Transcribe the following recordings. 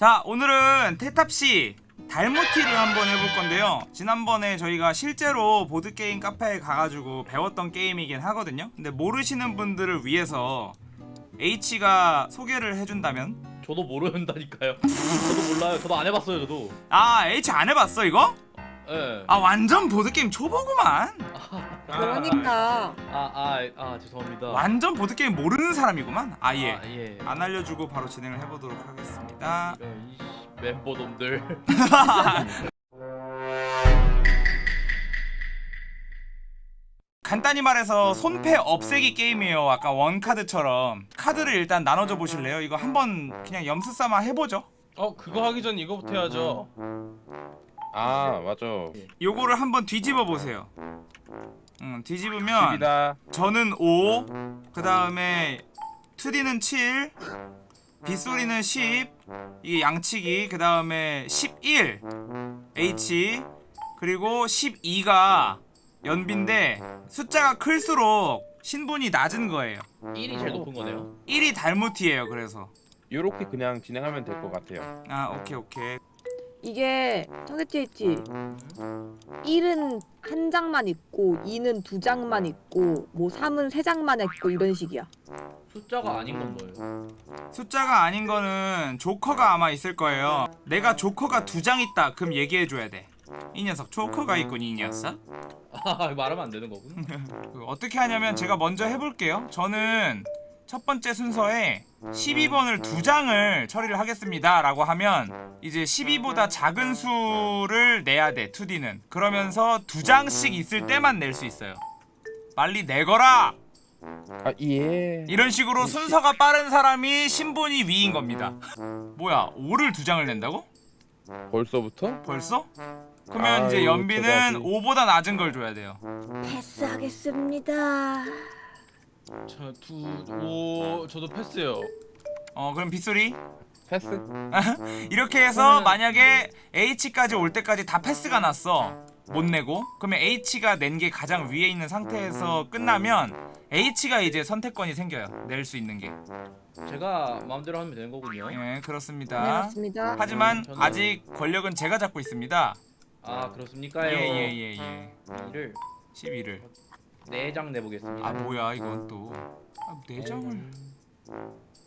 자 오늘은 테탑씨 달모티를 한번 해볼 건데요 지난번에 저희가 실제로 보드게임 카페에 가가지고 배웠던 게임이긴 하거든요 근데 모르시는 분들을 위해서 H가 소개를 해준다면 저도 모른다니까요. 저도 몰라요. 저도 안 해봤어요. 저도. 아 H 안 해봤어 이거? 예. 아 완전 보드게임 초보구만 그러니까 아, 아, 아, 죄송합니다. 완전 보드게임 모르는 사람이구만 아예 아, 예. 안 알려주고 바로 진행을 해보도록 하겠습니다 씨, 멤버놈들. 간단히 말해서 손패 없애기 게임이에요 아까 원카드처럼 카드를 일단 나눠줘 보실래요? 이거 한번 그냥 염수 삼아 해보죠 어 그거 하기 전 이거부터 해야죠 아 맞아 요거를 한번 뒤집어 보세요 음, 뒤집으면 집이다 저는 5, 그 다음에 2D는 7, 빗소리는 10, 이게 양치기, 그 다음에 11, H, 그리고 12가 연비인데 숫자가 클수록 신분이 낮은 거예요. 1이 제일 높은 거네요. 1이 달무티예요, 그래서. 요렇게 그냥 진행하면 될 것 같아요 아, 오케이, 오케이. 이게 타겟TH 1은 한 장만 있고 2는 두 장만 있고 뭐 3은 세 장만 있고 이런 식이야 숫자가 아닌 건 뭐예요? 숫자가 아닌 거는 조커가 아마 있을 거예요. 내가 조커가 두 장 있다, 그럼 얘기해줘야 돼. 이 녀석 조커가 있군, 이 녀석. 아, 말하면 안 되는 거군. 그 어떻게 하냐면 제가 먼저 해볼게요 저는 첫 번째 순서에 12번을 두 장을 처리를 하겠습니다 라고 하면 이제 12보다 작은 수를 내야 돼 2D는 그러면서 두 장씩 있을 때만 낼 수 있어요 빨리 내거라 아 예 이런 식으로 순서가 빠른 사람이 신분이 위인 겁니다 뭐야 5를 두 장을 낸다고? 벌써부터? 벌써? 그러면 이제 아유, 연비는 저거지. 5보다 낮은 걸 줘야 돼요 패스하겠습니다 저두오 저도 패스요. 어 그럼 빗소리? 패스? 이렇게 해서 만약에 H까지 올 때까지 다 패스가 났어. 못 내고. 그러면 H가 낸 게 가장 위에 있는 상태에서 끝나면 H가 이제 선택권이 생겨요. 낼 수 있는 게. 제가 마음대로 하면 되는 거군요. 예, 네 그렇습니다. 맞습니다. 하지만 저는- 아직 권력은 제가 잡고 있습니다. 아, 그렇습니까요? 예예 예 예. 1을. 12를 4장 내보겠습니다. 아 뭐야 이건 또 아, 4장을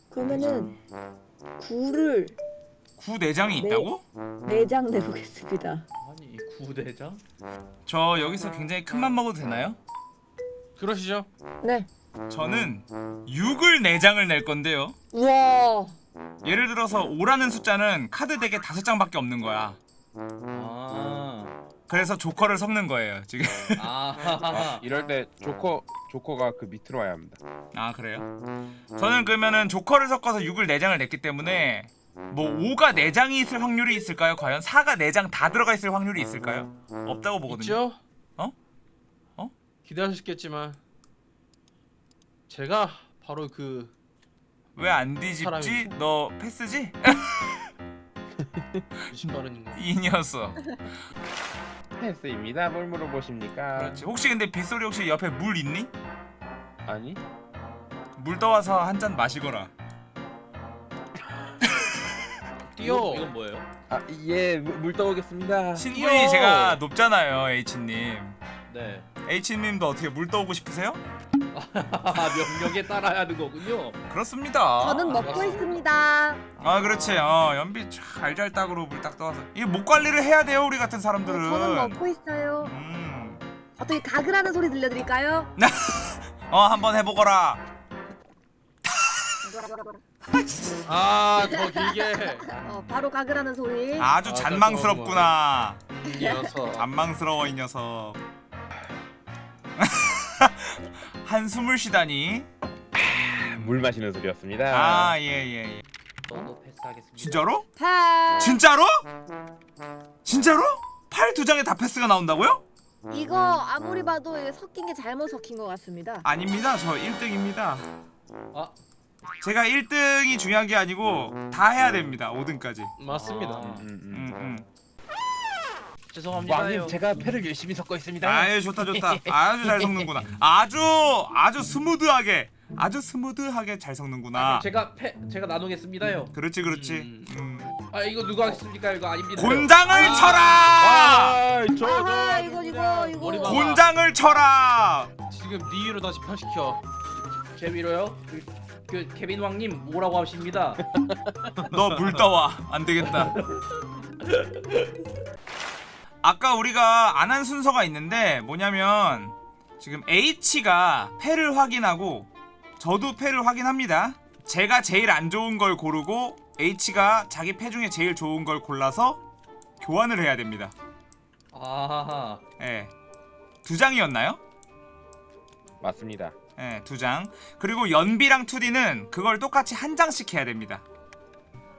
그러면은 9를 9 4장이 있다고? 4장 내보겠습니다 아니, 이 9대장? 저 여기서 굉장히 큰 맘 먹어도 되나요? 그러시죠 네 저는 6을 4장을 낼 건데요 우와 예를 들어서 5라는 숫자는 카드 덱에 5장밖에 없는 거야 아. 그래서 조커를 섞는 거예요 지금 아. 이럴 때 조커 조커가 그 밑으로 와야 합니다 아 그래요? 저는 그러면은 조커를 섞어서 6을 4장을 냈기 때문에 뭐 5가 4장이 있을 확률이 있을까요? 과연 4가 4장 다 들어가 있을 확률이 있을까요? 없다고 보거든요 있죠? 어? 어? 기대하셨겠지만 제가 바로 그 왜 안 뒤집지? 사람이- 너 패스지? 무슨 이 녀석 패스입니다 뭘 물어보십니까 그렇지 혹시 근데 빗소리 혹시 옆에 물 있니? 아니 물 떠와서 한 잔 마시거라 뛰어 이건, 뭐예요? 아 예물 떠오겠습니다 신분이 뛰어! 제가 높잖아요 H님 네. H님도 어떻게 물 떠오고 싶으세요? 아, 명령에 따라야 하는 거군요. 그렇습니다. 저는 먹고 알았어. 있습니다. 아 그렇지. 어 연비 잘잘 딱으로 물 딱 떠와서. 이목 관리를 해야 돼요 우리 같은 사람들은. 저는 먹고 있어요. 음. 어떻게 가글하는 소리 들려드릴까요? 어 한번 해보거라. 아더 길게. 어, 바로 가글하는 소리. 아주 아, 잔망스럽구나. 이어서 잔망스러워 이 녀석 한숨을 쉬다니 물 마시는 소리였습니다 아 예 예예 저도 패스하겠습니다. 진짜로? 패스 진짜로? 진짜로? 팔 두 장에 다 패스가 나온다고요? 이거 아무리 봐도 섞인 게 잘못 섞인 것 같습니다 아닙니다 저 1등입니다 아, 제가 1등이 중요한 게 아니고 다 해야 됩니다 5등까지 맞습니다 아. 음, 음. 음, 음. 죄송합니다요. 왕님 제가 패를 열심히 섞고 있습니다 아유 좋다 좋다 아주 잘 섞는구나 아주 아주 스무드하게 아주 스무드하게 잘 아, 섞는구나 그럼 제가 패 제가 나누겠습니다요. 그렇지 그렇지 음. 음. 아 이거 누가 했습니까? 이거 아닙니다. 곤장을 쳐라 아, 저, 저. 아하 이거 이거 이거. 곤장을 쳐라 지금 네 위로 다시 파시켜. 제 위로요? 그, 그 케빈 왕님 뭐라고 하십니다. 너 물 떠와 안 되겠다. 아까 우리가 안 한 순서가 있는데 뭐냐면 지금 H가 패를 확인하고 저도 패를 확인합니다. 제가 제일 안 좋은 걸 고르고 H가 자기 패 중에 제일 좋은 걸 골라서 교환을 해야 됩니다. 아하하. 예. 두 장이었나요? 맞습니다. 예, 두 장. 그리고 연비랑 2D는 그걸 똑같이 한 장씩 해야 됩니다.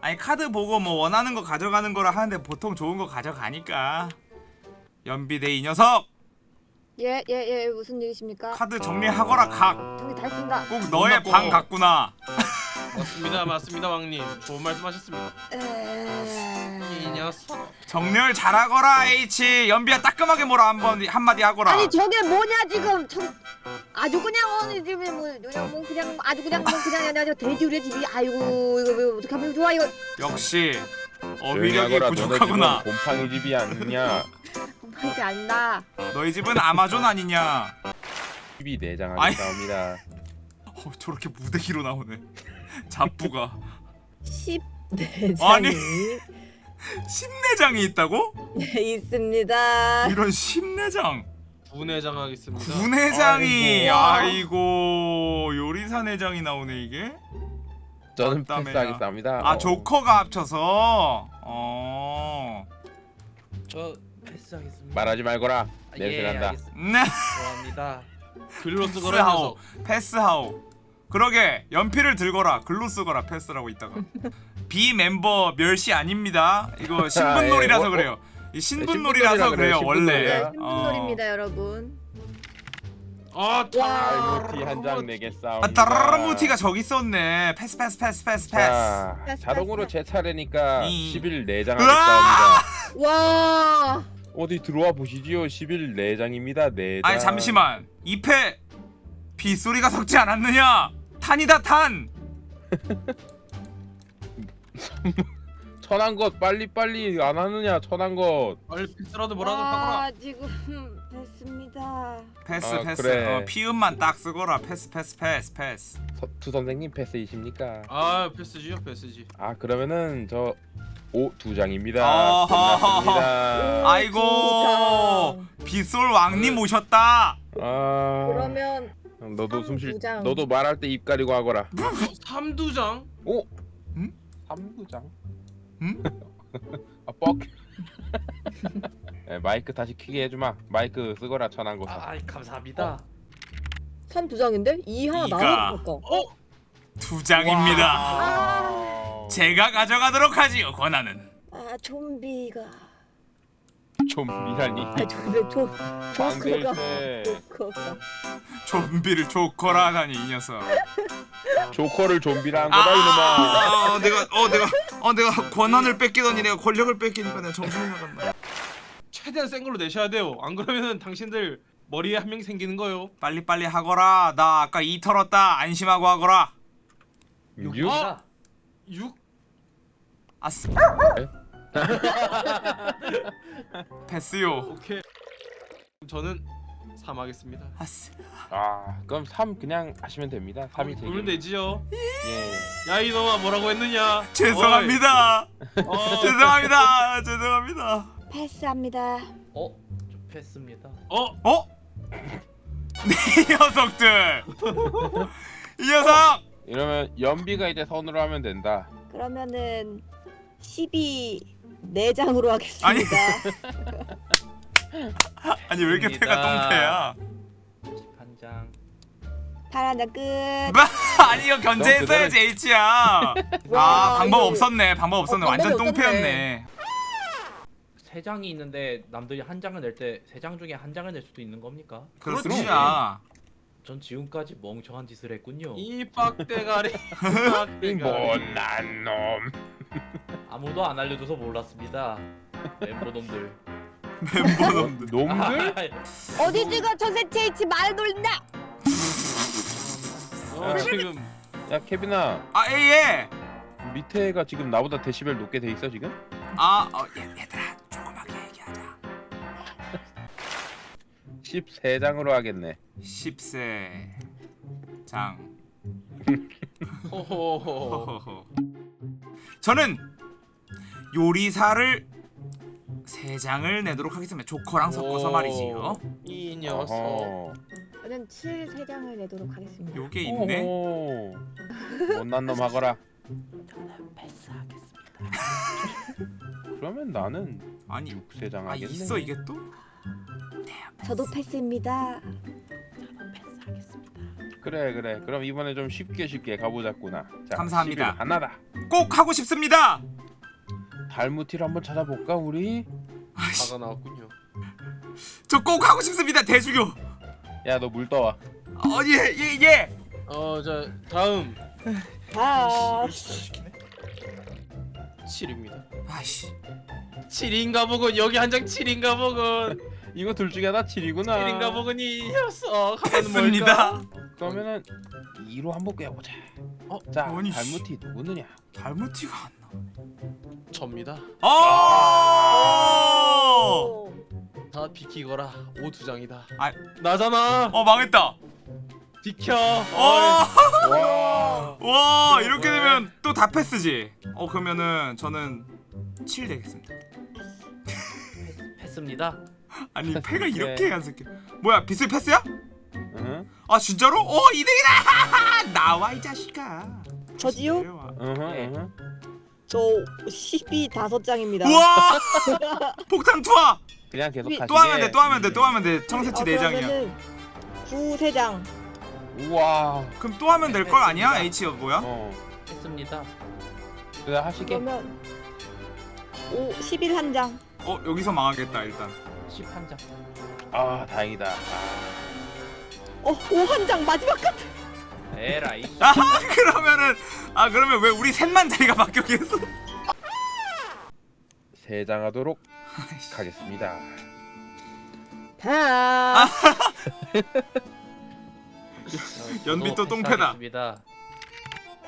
아니 카드 보고 뭐 원하는 거 가져가는 거라 하는데 보통 좋은 거 가져가니까. 연비 대 이 녀석 예예 예, 무슨 일이십니까? 카드 정리하거라 각. 저기 다 있습니다. 꼭 너의 끝났고. 방 같구나. 맞습니다, 맞습니다, 왕님. 좋은 말씀하셨습니다. 에... 이 녀석. 정렬 잘하거라 H. 연비야 따끔하게 뭐라 한번 한마디 하거라. 아니 저게 뭐냐 지금 저 아주 그냥 어느 집에 뭐 그냥 뭐 그냥 아주 그냥 뭐 그냥 아주 돼지우리 집이 아이고 이거 왜 어떻게 하면 좋아 이거 역시 어휘력이. 부족하구나. 곰팡이 집이 아니냐? 하지 않나 너희 집은 아마존 아니냐? 집이 내장하게. 나옵니다. 어, 저렇게 무대기로 나오네. 잡부가 10대장이 아니. 십내장이 있다고? 있습니다 이런 십내장. 분해장하겠습니다. 군회장이 아이고. 아이고 요리사 내장이 나오네 이게. 저는. 패스하겠습니다. 아 어. 조커가 합쳐서. 어. 저 패스하겠습니다. 말하지 말거라. 아, 냄새 예, 난다. 네. 좋아합니다. 글로 쓰거라 패스하오. 패스하오. 그러게 연필을 들거라. 글로 쓰거라. 패스라고 있다가. 비 멤버 멸시 아닙니다. 이거 신분놀이라서 예, 어, 어. 그래요. 이 신분놀이라 신분놀이라서 그래요, 원래. 신분놀이라. 신분놀입니다 여러분 아, 와. 알무티 한장 내게 싸움. 아 따라라무티가 저기 있었네. 패스 패스 패스 패스 패스. 자, 자동으로. 제 차례니까 이. 10일 으아! 4장 하겠습니다. 와 어디 들어와 보시지요. 10일 4장입니다. 4장. 아니 잠시만. 이패 빗소리가 섞지 않았느냐? 탄이다 탄. 천한 것 빨리 빨리 안 하느냐? 천한 것. 빨리 패스라도 뭐라도 하거라. 아, 지금 됐습니다 패스 아, 패스. 그래. 어, 피음만 딱 쓰거라. 패스 패스 패스 패스. 서, 투 선생님 패스이십니까? 아, 패스지요, 패스지. 아 그러면은 저 오 두 장입니다. 끝났습니다. 아이고 빗솔 왕님 오셨다. 아 그러면 너도 삼 숨쉴 두 장. 너도 말할 때 입 가리고 하거라. 어, 삼두장? 오. 응? 삼두장. 응? 아 뻑. 네, 마이크 다시 키게 해주마. 마이크 쓰거라 천한 거. 아, 감사합니다. 산 두 장인데 이 하나. 나눠서 바꿔 어? 두 장입니다. 아, 제가 가져가도록 하지요 권한은. 아 좀비가 좀 미라니. 아 좀비 조커가 좀비를 조커라 하다니 이 녀석. 조커를 좀비라 한 아, 거다 이놈아. 아, 아, 내가 어 내가 어 내가 권한을 뺏기더니 내가 권력을 뺏기니까 내가 정신이 나갔나. 최대한 센 걸로 내셔야 돼요. 안 그러면은 당신들 머리에 한 명이 생기는 거요. 빨리 빨리 하거라. 나 아까 이 털었다. 안심하고 하거라. 육? 육입니다. 6? 아스. 패스요. 오케이. 저는 3 하겠습니다. 아스. 아 그럼 3 그냥 하시면 됩니다. 3이 돌면 되게. 되지요. 예. 야 이놈아 뭐라고 했느냐? 죄송합니다. 어, 죄송합니다. 죄송합니다. 패스합니다 어, 저 패스입니다. 어? 어? 이 녀석들. 이 녀석. 이러면 연비가 이제 선으로 하면 된다. 그러면은 12 4장으로 하겠습니다 아니 왜 이렇게 패가 똥패야? 한 장. 파란 장 끝 아니 이거 견제했어야지 H야. 아 와, 방법 없었네. 방법 없었네. 어, 완전 똥패였네. 세 장이 있는데 남들이 한 장을 낼 때 세 장 중에 한 장을 낼 수도 있는 겁니까? 그렇습니다. 전 지금까지 멍청한 짓을 했군요. 이 빡대가리. 못난 놈. 아무도 안 알려줘서 몰랐습니다. 멤버놈들. 멤버놈들. 놈들? 어디 지금 저 세체 H 말 돌린다 어, 지금 야 케빈아 아 A에 밑에가 지금 나보다 데시벨 높게 돼 있어 지금? 아 어, 얘, 얘들아 13장으로 하겠네 10세 장 호호호. 저는 요리사를 세 장을 내도록 하겠습니다 조커랑 섞어서 오. 말이지요 이 녀석. 저는 7 3장을 내도록 하겠습니다. 요게 있네. 못난 놈 하거라 저는 패스하겠습니다. 그러면 나는 아니 6세장 아 하겠네 있어 이게 또? 저도 패스입니다. 저도 패스하겠습니다. 그래 그래 그럼 이번에 좀 쉽게 쉽게 가보자꾸나 자, 감사합니다. 11 하나다 꼭 하고 싶습니다 달무티를 한번 찾아볼까 우리? 아이씨, 화가 나왔군요. 저 꼭 하고 싶습니다 대주교 야 너 물 떠와 어예예 예, 예. 어, 자 다음 아, 7입니다. 아이씨 7인가 보군. 여기 한 장 7인가 보군. 이거 둘 중에 하나 7이구나 7인가 보군 이 녀석. 하면 됐습니다 그러면은 2로 한번 꿰보자 어? 자 아니, 씨. 달무티 누구느냐 달무티가 안 접니다. 나와 어! 오. 다 비키거라. 오 두 장이다. 아. 나잖아. 어 망했다 비켜. 어! 와 와 이렇게 왜? 되면 또 다 패스지 어 그러면은 저는 7 되겠습니다 패스입니다. 아니 패스, 패가 네. 이렇게 안 새끼 뭐야 비슬 패스야? 응? 아 진짜로? 오 2등이다 나와 이 자식아 저지요? 네. 응? 저12 5장입니다. 우와 폭탄 투하 그냥 계속 위- 가시게 또 하면 돼 또 하면 돼 또 하면 돼 청새치 네 장이야 9 3장. 우와 그럼 또 하면 될 걸 아니야? H 뭐야? 어 패스입니다. 그래 하시게 그러면 5 11한 장. 어 여기서 망하겠다 일단 11장. 아 다행이다 아, 어, 5한장 마지막 카드. 에라이. 아 그러면은 아 그러면 왜 우리 셋만 자리가 바뀌어 계속 세장 하도록 가겠습니다 다. 연비 또 똥패다.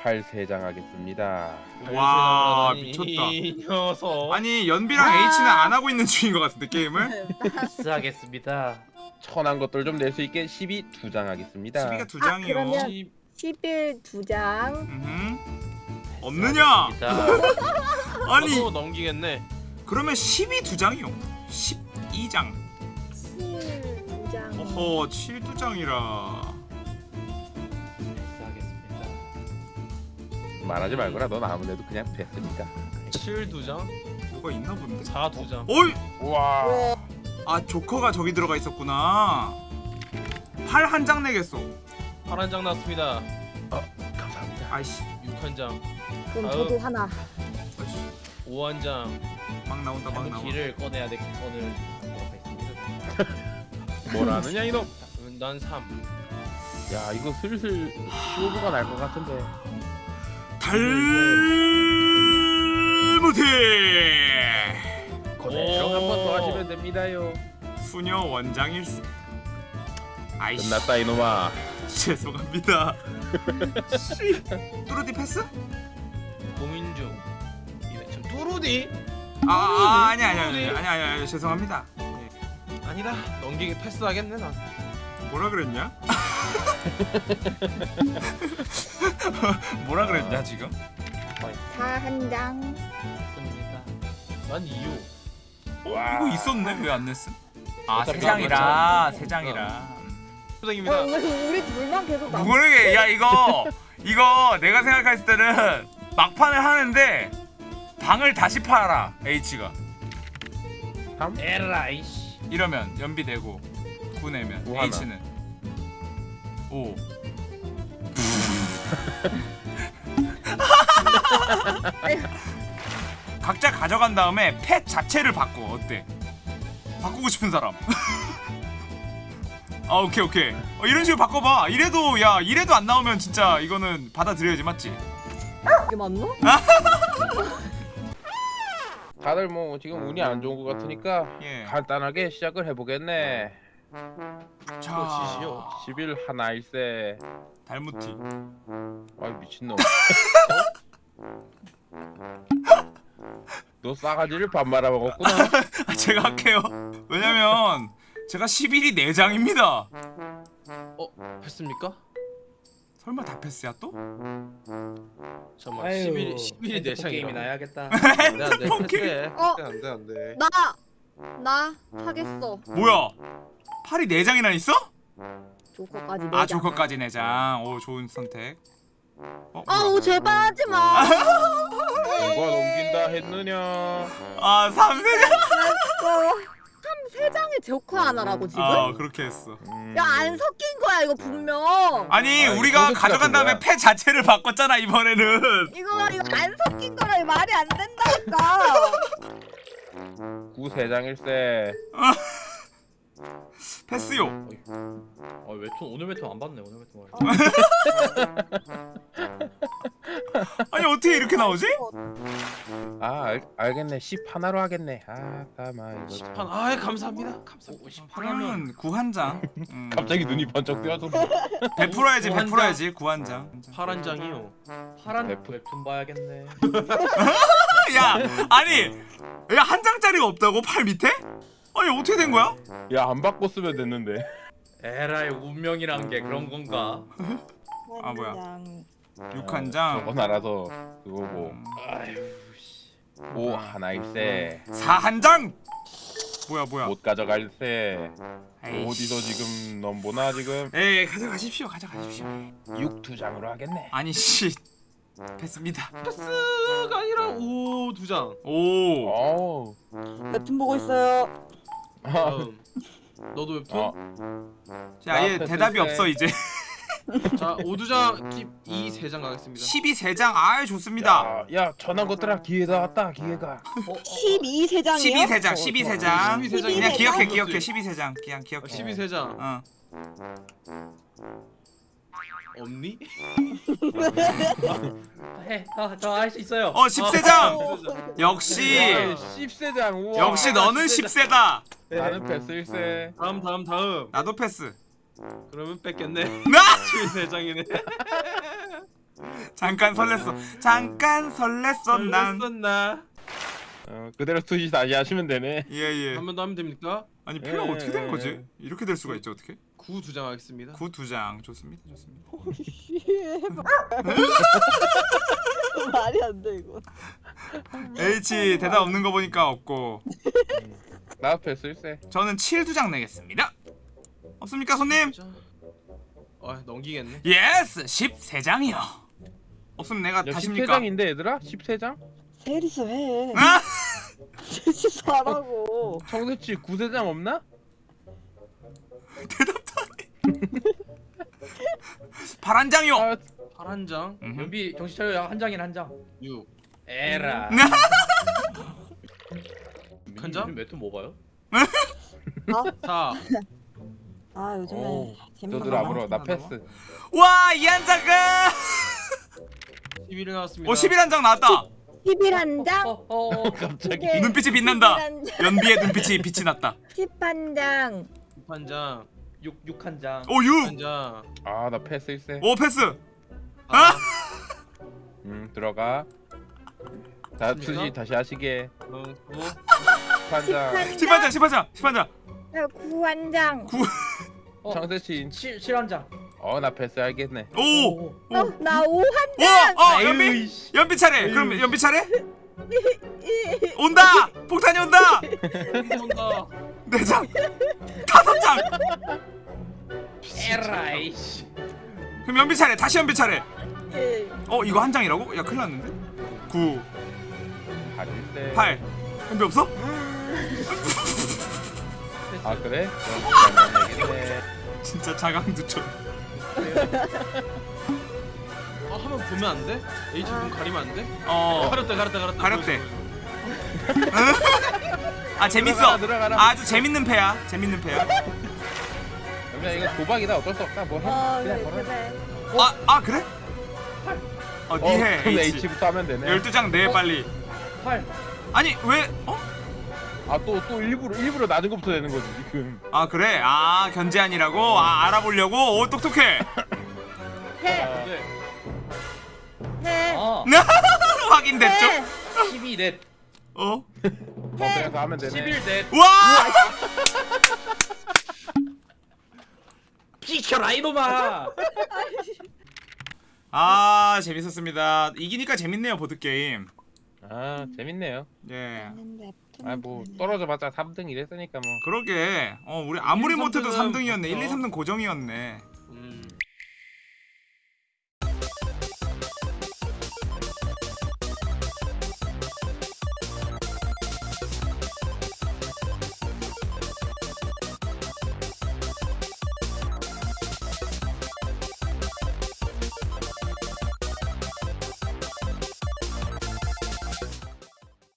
패스하겠습니다. 8세장 하겠습니다 와, 미쳤다. 이 녀석. 아니 연비랑 아. H는 안 하고 있는 중인 것 같은데 게임을 패스 하겠습니다. 천한 것들 좀 낼 수 있게 12 두 장 하겠습니다 12가 두 아, 장이요 그러면- 이- 11 2장. 음흠. 없느냐? 아니 저도 넘기겠네. 그러면 12 두 장이요 12장 7 2장. 어허 7두 장이라 말하지 말거라 넌 아무래도 그냥 패스니까 7두 장, 뭐가 있나 본데 4두 장. 어이 우와 와. 아 조커가 저기 들어가 있었구나 8한장 내겠어 파란 장 났습니다. 감사합니다 아이씨 6한 장, 그럼 아유. 저도 하나. 아이씨 5한 장. 막 나온다 막 나와 길을 꺼내야 갖도록 하겠습니다. 뭐라느냐 이놈 음, 난 3. 야 이거 슬슬 쇼부가 날 것 같은데 달무티 그대로 한 번 더 하시면 됩니다요 수녀 원장일스 아이씨 끝났다 이놈아 죄송합니다 씨. 뚜루디 패스? 고민 중. 참 뚜루디? 아, 아 아니 아니 아니 아니 아니 죄송합니다 예. 아니다. 넘기게 패스하겠네 난. 뭐라 그랬냐? 뭐라 그랬냐 지금? 4한 장. 패스입니다. 난 2호. 어, 와. 이거 있었네 왜 안 냈음? 아 어차피 세 장이라 안세 장이라 야, 수장입니다. 왜 우리 둘만 계속 남. 모르게 야 이거 이거 내가 생각했을 때는 막판을 하는데 방을 다시 팔아 H가 3 에라이 씨. 이러면 연비 내고 9 내면 오 하나. H는 5 각자 가져간 다음에 펫 자체를 바꿔 어때? 바꾸고 싶은 사람 아 오케이 오케이 어, 이런 식으로 바꿔봐 이래도 야 이래도 안 나오면 진짜 이거는 받아들여야지 맞지? 이게 맞나? 다들 뭐 지금 운이 안 좋은 것 같으니까 예. 간단하게 시작을 해보겠네 지시오. 11 하나일세 달무티 아이 미친놈 너 싸가지를 밥 말아 먹었구나. 아, 제가 할게요. 왜냐면 제가 11이 4장입니다. 어 했습니까? 설마 다 패스야 또? 잠깐만 아유, 11 11이 핸드폰 내 게임이나 창이라. 해야겠다. 안돼 안돼 패스해. 어? 안돼 안돼. 나! 나 하겠어. 뭐야? 팔이 4장이나 있어? 조커까지 아 내자. 조커까지 4장. 오 좋은 선택. 어, 아우 제발 하지 마. 누가 넘긴다 했느냐? 아 3세장. 참세 장에 조커 하나라고 지금? 아 그렇게 했어. 음, 야안 섞인 거야 이거 분명. 아니 아, 우리가 가져간 다음에 거야. 패 자체를 바꿨잖아 이번에는. 이거 이거 안 섞인 거라 말이 안 된다니까. 구세장일세. 패스요. 어 웹툰 오늘 웹툰 안 봤네 오늘 웹툰. 아니 어떻게 이렇게 나오지? 아 알, 알겠네. 10 하나로 하겠네. 아 가만 이거. 10판 아 감사합니다. 감사합니다. 10판 하면 그러면 구한장. 음. 갑자기 눈이 번쩍 뜨어서 베풀어야지 구한장. 베풀어야지 구한장. 파란 장이요. 파란 웹툰. 웹툰 봐야겠네. 야 아니 야 한 장짜리가 없다고 팔 밑에? 아니 어떻게 된 거야? 야 안 바꿨으면 됐는데. 에라이 운명이란 게 그런 건가? 아, 뭐야. 장. 육한 장. 저건 알아서 그거고. 아유 씨. 오 하나일세. 사한 장. 뭐야 뭐야. 못 가져갈세. 에이씨. 어디서 지금 넘보나 지금 에이 가져가십시오 가져가십시오. 6두 장으로 하겠네. 아니 씨 패스입니다. 패스가 아니라 오두 장. 오. 웹툰 보고 있어요. 아, 다음. 너도 웹툰? 어. 자, 얘나 대답이. 없어 이제. 자 오두장 팁2 세장 가겠습니다. 12세장 아 좋습니다. 야, 야 전화 것들아 기회가 왔다 기회가. 어, 어, 12 세장이요? 12세장 12세장. 12 세장. 그냥 기억해? 기억해 12세장 그냥 기억해. 12세장 어. 없니? 해. 저할 수 있어요. 어 10세장. 12세장. 역시 10세장 우와. 역시 너는 10세다. 나는 패스일세. 다음 다음 다음. 나도 패스. 그러면 뺏겼네. 나 12세장이네. 잠깐 설렜어. 잠깐 설렜어 난. 썼나? 어, 그대로 투시 다시 하시면 되네. 예예. 한번 더 하면 됩니까? 아니 패가 예, 어떻게 된 예, 거지? 예. 이렇게 될 수가 있죠 어떻게? 9두장 하겠습니다. 구 두 장 좋습니다 좋습니다. 말이 안 돼 이거. H 대답 없는 거 보니까 없고 나 패스일세. 저는 7 두 장 내겠습니다. 없습니까 손님? 자. 아 넘기겠네. 예스 13장이요. 없으면 내가 야 다십니까? 10세장인데 얘들아? 10세장? 세리스 해. 아! 세리스 하라고. 청새치 9세장 없나? 파란 장이요. 아, 파란 장 음흠. 연비 정신 차려 한 장이나 한 장. 6. 에라. 한 장? 웹툰 뭐 봐요? 4. 아 요즘에 오, 재밌는 거 아무로 나. 패스. 와, 이 한 장가. 11이 나왔습니다. 오, 11 한 장 나왔다. 11 한 장. 어, 어, 어. 갑자기. 네. 눈빛이 빛난다. 11한 장. 연비의 눈빛이 빛이 났다. 10한 장. 한 장. 육, 육한 장. 오, 6. 한 장. 아, 나 패스일세. 오, 패스. 아. 음, 들어가. 자, 맞습니까? 투시 다시 하시게. 어, 9. 판장. 10한 장, 10한 장, 10한 장. 9한 장. 어, 청새치. 칠, 칠한 장. 어, 나 패스 알겠네. 오. 오. 어, 나 5한 와, 어, 연비. 연비 차례. 그럼 연비 차례? 온다. 폭탄이 온다. 온다. 네 장. 다섯 장. 에라 이씨. 그럼 연비 차례. 다시 연비 차례. 예. 어, 이거 한 장이라고? 야, 큰일 났는데. 9, 8일세. 8. 연비 없어? 아, 그래? 진짜 자강두천. 아 하면 보면 안 돼? H 눈 가리면 안 돼? 어. 가렸다 가렸다 가렸다. 가렸대. 아 재밌어. 들어가라, 들어가라. 아주 재밌는 패야. 재밌는 패야. 그냥 이거 도박이다. 어쩔 수 없다. 뭐 해. 어 그냥 그래 걸어. 그래. 아, 아 그래? 어, 어, 니 해. 그럼 H. H부터 하면 되네. 12장 내 빨리. 팔. 아니, 왜? 어? 아, 또, 또 일부러, 일부러 낮은 것부터 되는 거지, 지금. 아, 그래. 아, 견제안이라고. 아, 알아보려고. 오, 똑똑해. 해. 네. 해. 아. 확인됐죠? 해. 12넷 어? 어 그래서 하면 되네 11넷 와! 비켜라 이놈아 아 재밌었습니다. 이기니까 재밌네요 보드 게임. 아 재밌네요 예. 아뭐 떨어져 봤자 3등 이랬으니까 뭐 그러게. 어 우리 아무리 1, 못해도 3등은 3등이었네. 1, 2, 맞죠. 3등 고정이었네. 음.